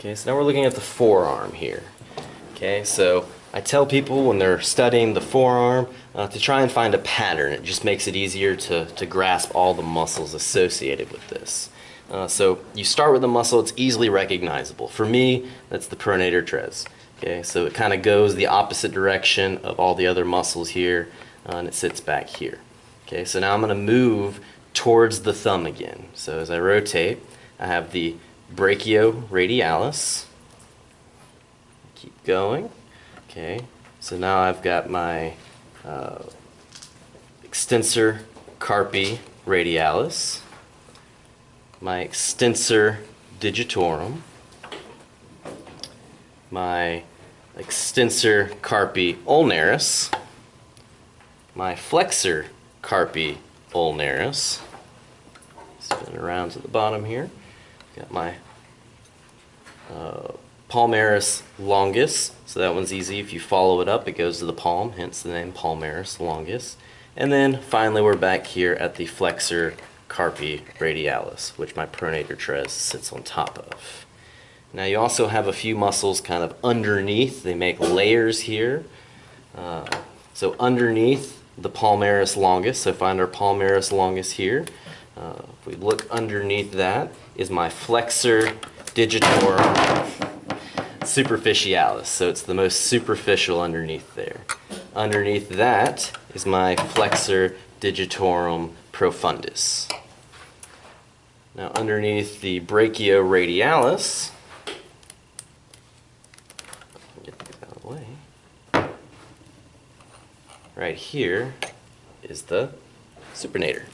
Okay, so now we're looking at the forearm here. Okay, so I tell people when they're studying the forearm uh, to try and find a pattern. It just makes it easier to, to grasp all the muscles associated with this. Uh, so you start with a muscle, it's easily recognizable. For me, that's the pronator teres. Okay, so it kind of goes the opposite direction of all the other muscles here, uh, and it sits back here. Okay, so now I'm going to move towards the thumb again. So as I rotate, I have the brachioradialis. Keep going. Okay, so now I've got my uh, extensor carpi radialis, my extensor digitorum, my extensor carpi ulnaris, my flexor carpi ulnaris. Spin around to the bottom here. Got my uh, palmaris longus. So that one's easy. If you follow it up, it goes to the palm, hence the name palmaris longus. And then finally, we're back here at the flexor carpi radialis, which my pronator teres sits on top of. Now you also have a few muscles kind of underneath. They make layers here. Uh, so underneath the palmaris longus, so find our palmaris longus here. Uh, if we look underneath that is my flexor digitorum superficialis. So it's the most superficial underneath there. Underneath that is my flexor digitorum profundus. Now underneath the brachioradialis, get these out of the way, right here is the supinator.